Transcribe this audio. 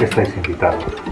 Estáis invitados.